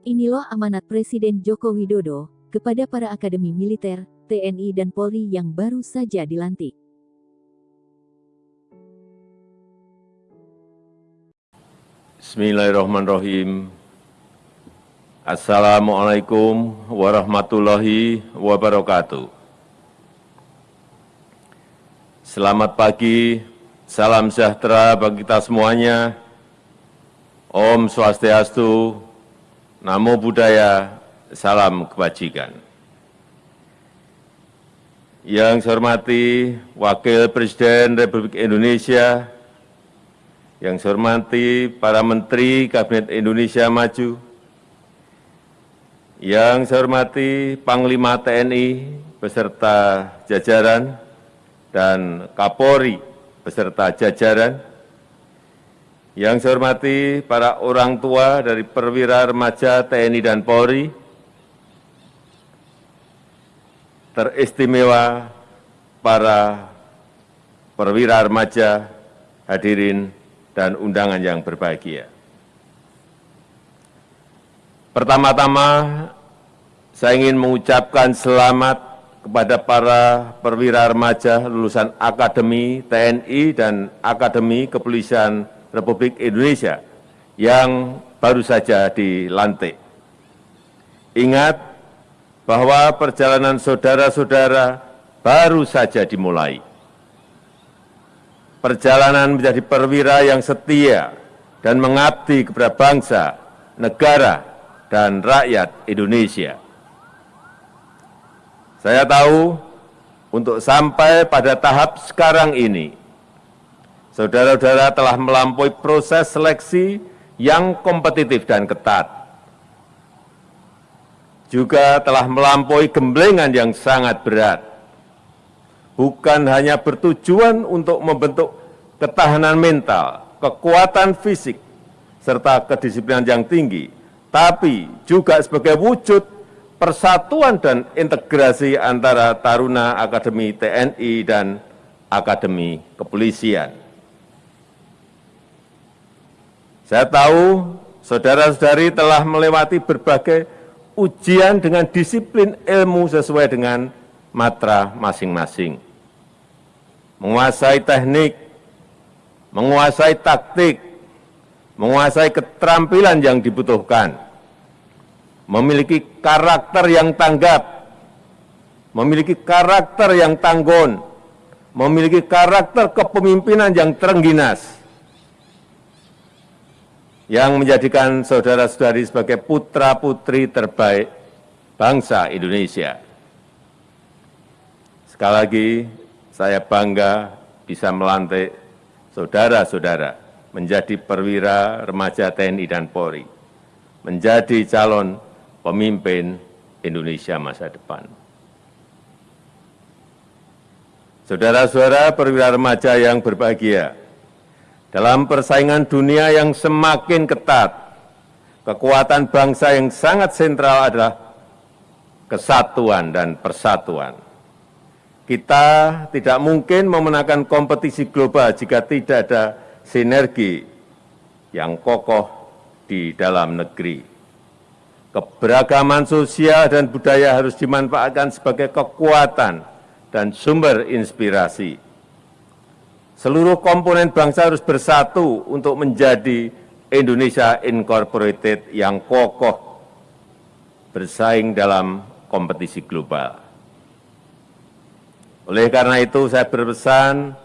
Inilah amanat Presiden Joko Widodo kepada para akademi militer, TNI dan Polri yang baru saja dilantik. Bismillahirrahmanirrahim. Assalamualaikum warahmatullahi wabarakatuh. Selamat pagi, salam sejahtera bagi kita semuanya. Om Swastiastu, Namo Buddhaya, salam kebajikan. Yang saya hormati Wakil Presiden Republik Indonesia, yang saya hormati para Menteri Kabinet Indonesia Maju, yang saya hormati Panglima TNI beserta jajaran dan Kapolri beserta jajaran, yang saya hormati para orang tua dari perwira remaja TNI dan Polri, teristimewa para perwira remaja, hadirin dan undangan yang berbahagia. Pertama-tama, saya ingin mengucapkan selamat kepada para perwira remaja lulusan Akademi TNI dan Akademi Kepolisian Republik Indonesia yang baru saja dilantik. Ingat bahwa perjalanan saudara-saudara baru saja dimulai perjalanan menjadi perwira yang setia dan mengabdi kepada bangsa, negara, dan rakyat Indonesia. Saya tahu untuk sampai pada tahap sekarang ini, saudara-saudara telah melampaui proses seleksi yang kompetitif dan ketat. Juga telah melampaui gemblengan yang sangat berat bukan hanya bertujuan untuk membentuk ketahanan mental, kekuatan fisik, serta kedisiplinan yang tinggi, tapi juga sebagai wujud persatuan dan integrasi antara Taruna Akademi TNI dan Akademi Kepolisian. Saya tahu saudara-saudari telah melewati berbagai ujian dengan disiplin ilmu sesuai dengan matra masing-masing. Menguasai teknik, menguasai taktik, menguasai keterampilan yang dibutuhkan, memiliki karakter yang tanggap, memiliki karakter yang tanggun, memiliki karakter kepemimpinan yang terengginas, yang menjadikan saudara-saudari sebagai putra-putri terbaik bangsa Indonesia. Sekali lagi, saya bangga bisa melantik saudara-saudara menjadi perwira remaja TNI dan Polri, menjadi calon pemimpin Indonesia masa depan. Saudara-saudara perwira remaja yang berbahagia, dalam persaingan dunia yang semakin ketat, kekuatan bangsa yang sangat sentral adalah kesatuan dan persatuan kita tidak mungkin memenangkan kompetisi global jika tidak ada sinergi yang kokoh di dalam negeri. Keberagaman sosial dan budaya harus dimanfaatkan sebagai kekuatan dan sumber inspirasi. Seluruh komponen bangsa harus bersatu untuk menjadi Indonesia Incorporated yang kokoh bersaing dalam kompetisi global. Oleh karena itu saya berpesan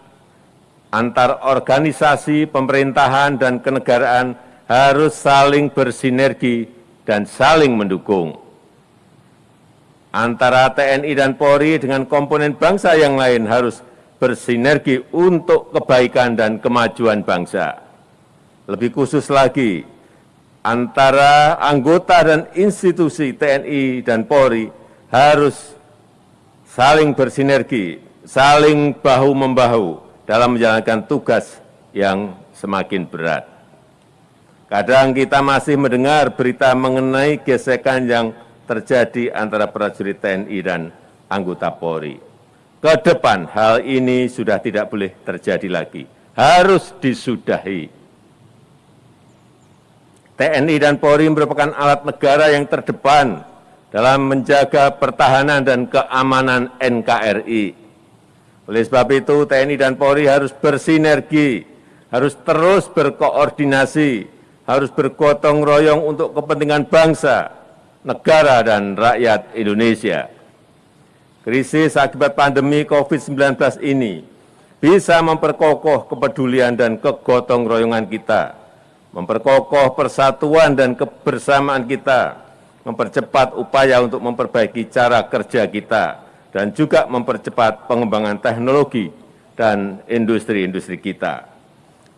antar organisasi pemerintahan dan kenegaraan harus saling bersinergi dan saling mendukung. Antara TNI dan Polri dengan komponen bangsa yang lain harus bersinergi untuk kebaikan dan kemajuan bangsa. Lebih khusus lagi, antara anggota dan institusi TNI dan Polri harus saling bersinergi, saling bahu-membahu dalam menjalankan tugas yang semakin berat. Kadang kita masih mendengar berita mengenai gesekan yang terjadi antara prajurit TNI dan anggota Polri. Ke depan hal ini sudah tidak boleh terjadi lagi, harus disudahi. TNI dan Polri merupakan alat negara yang terdepan dalam menjaga pertahanan dan keamanan NKRI. Oleh sebab itu, TNI dan Polri harus bersinergi, harus terus berkoordinasi, harus bergotong royong untuk kepentingan bangsa, negara, dan rakyat Indonesia. Krisis akibat pandemi COVID-19 ini bisa memperkokoh kepedulian dan kegotong royongan kita, memperkokoh persatuan dan kebersamaan kita, mempercepat upaya untuk memperbaiki cara kerja kita, dan juga mempercepat pengembangan teknologi dan industri-industri kita.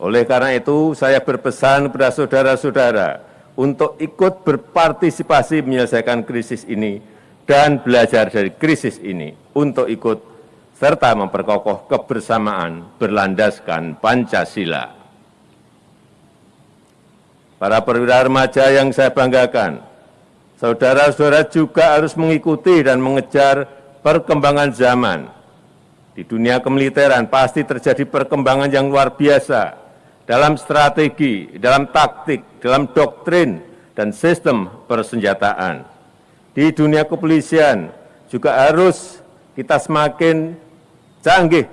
Oleh karena itu, saya berpesan kepada saudara-saudara untuk ikut berpartisipasi menyelesaikan krisis ini dan belajar dari krisis ini untuk ikut serta memperkokoh kebersamaan berlandaskan Pancasila para perwira remaja yang saya banggakan, saudara-saudara juga harus mengikuti dan mengejar perkembangan zaman. Di dunia kemiliteran pasti terjadi perkembangan yang luar biasa dalam strategi, dalam taktik, dalam doktrin, dan sistem persenjataan. Di dunia kepolisian juga harus kita semakin canggih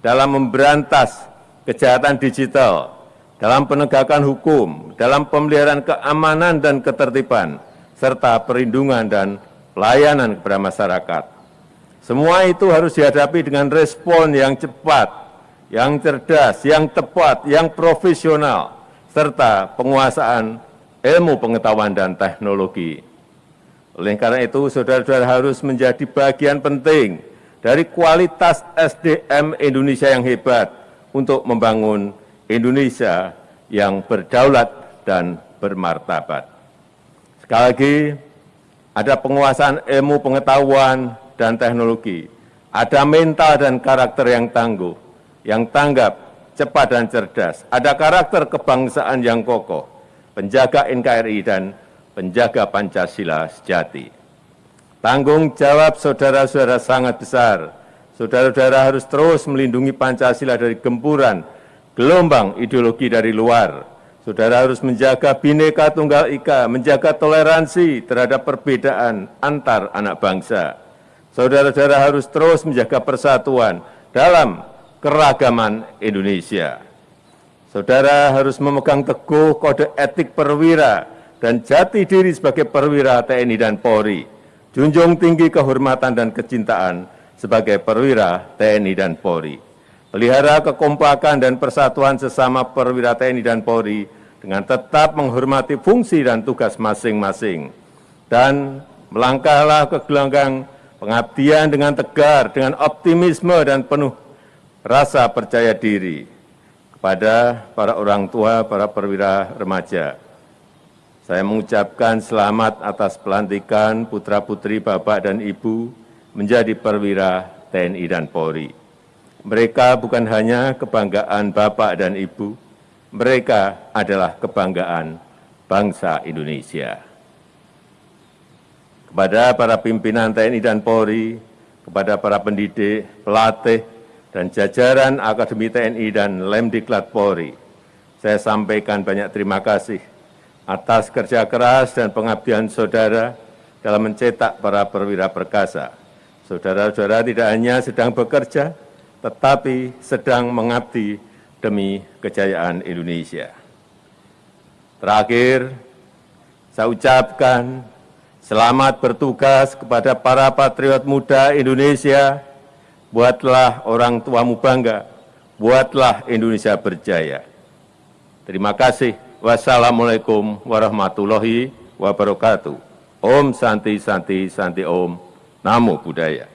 dalam memberantas kejahatan digital, dalam penegakan hukum, dalam pemeliharaan keamanan dan ketertiban, serta perlindungan dan pelayanan kepada masyarakat. Semua itu harus dihadapi dengan respon yang cepat, yang cerdas, yang tepat, yang profesional, serta penguasaan ilmu pengetahuan dan teknologi. Oleh karena itu, saudara-saudara harus menjadi bagian penting dari kualitas SDM Indonesia yang hebat untuk membangun Indonesia yang berdaulat dan bermartabat. Sekali lagi, ada penguasaan ilmu pengetahuan dan teknologi, ada mental dan karakter yang tangguh, yang tanggap, cepat dan cerdas, ada karakter kebangsaan yang kokoh, penjaga NKRI dan penjaga Pancasila sejati. Tanggung jawab saudara-saudara sangat besar. Saudara-saudara harus terus melindungi Pancasila dari gempuran gelombang ideologi dari luar. Saudara harus menjaga bineka tunggal ika, menjaga toleransi terhadap perbedaan antar anak bangsa. Saudara-saudara harus terus menjaga persatuan dalam keragaman Indonesia. Saudara harus memegang teguh kode etik perwira dan jati diri sebagai perwira TNI dan Polri. Junjung tinggi kehormatan dan kecintaan sebagai perwira TNI dan Polri pelihara kekompakan dan persatuan sesama perwira TNI dan Polri dengan tetap menghormati fungsi dan tugas masing-masing, dan melangkahlah ke gelanggang pengabdian dengan tegar, dengan optimisme dan penuh rasa percaya diri kepada para orang tua, para perwira remaja. Saya mengucapkan selamat atas pelantikan putra-putri Bapak dan Ibu menjadi perwira TNI dan Polri. Mereka bukan hanya kebanggaan Bapak dan Ibu, mereka adalah kebanggaan bangsa Indonesia. Kepada para pimpinan TNI dan Polri, kepada para pendidik, pelatih, dan jajaran Akademi TNI dan Lemdiklat Polri, saya sampaikan banyak terima kasih atas kerja keras dan pengabdian saudara dalam mencetak para perwira perkasa. Saudara-saudara tidak hanya sedang bekerja, tetapi sedang mengabdi demi kejayaan Indonesia. Terakhir, saya ucapkan selamat bertugas kepada para patriot muda Indonesia. Buatlah orang tuamu bangga, buatlah Indonesia berjaya. Terima kasih. Wassalamualaikum warahmatullahi wabarakatuh. Om Santi Santi Santi Om. Namo Buddhaya.